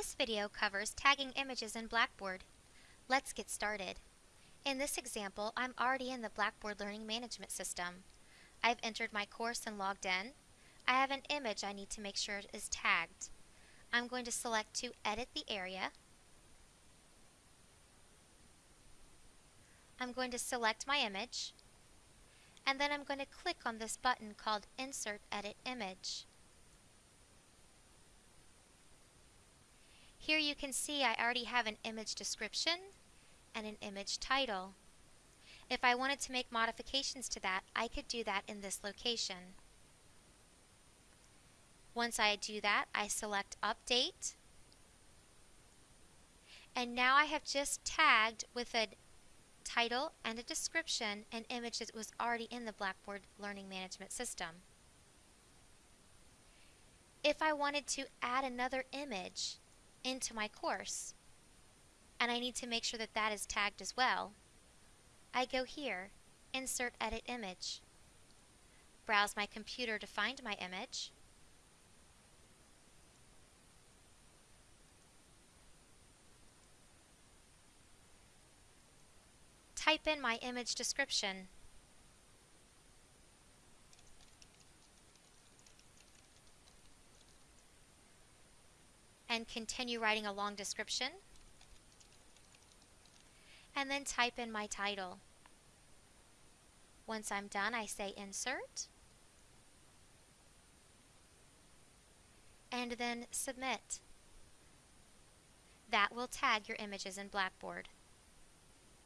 This video covers tagging images in Blackboard. Let's get started. In this example, I'm already in the Blackboard Learning Management System. I've entered my course and logged in. I have an image I need to make sure is tagged. I'm going to select to edit the area. I'm going to select my image and then I'm going to click on this button called Insert Edit Image. Here you can see I already have an image description and an image title. If I wanted to make modifications to that, I could do that in this location. Once I do that, I select Update. And now I have just tagged with a title and a description an image that was already in the Blackboard Learning Management System. If I wanted to add another image, into my course. And I need to make sure that that is tagged as well. I go here, Insert Edit Image. Browse my computer to find my image. Type in my image description. And continue writing a long description. And then type in my title. Once I'm done, I say Insert. And then Submit. That will tag your images in Blackboard.